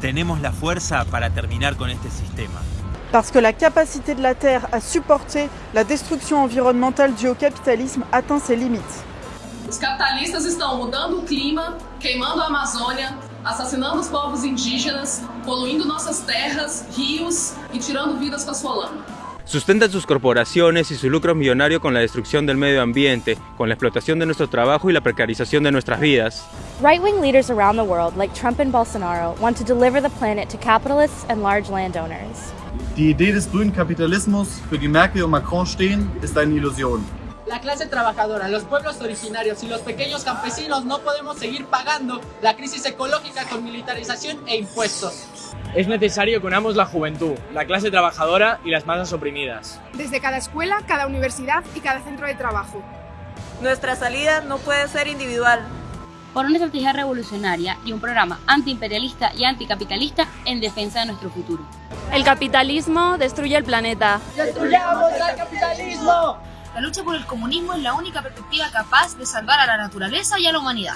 Tenemos la fuerza para terminar con este sistema. Parce que la capacité de la Terre à supporter la destruction environnementale due au capitalisme atteint ses limites. Os capitalistas estão mudando o clima, queimando a Amazônia, assassinando os povos indígenas, poluindo nossas terras, rios e tirando vidas com a sua lama. Sustentan sus corporaciones y sus lucros millonarios con la destrucción del medio ambiente, con la explotación de nuestro trabajo y la precarización de nuestras vidas. Right-wing leaders around the world, like Trump and Bolsonaro, want to deliver the planet to capitalists and large landowners. Die Idee des grünen Kapitalismus, für die Merkel und Macron stehen, ist eine Illusion. La clase trabajadora, los pueblos originarios y los pequeños campesinos no podemos seguir pagando la crisis ecológica con militarización e impuestos. Es necesario que unamos la juventud, la clase trabajadora y las masas oprimidas. Desde cada escuela, cada universidad y cada centro de trabajo. Nuestra salida no puede ser individual. Por una estrategia revolucionaria y un programa antiimperialista y anticapitalista en defensa de nuestro futuro. El capitalismo destruye el planeta. ¡Destruyamos el capitalismo! La lucha por el comunismo es la única perspectiva capaz de salvar a la naturaleza y a la humanidad.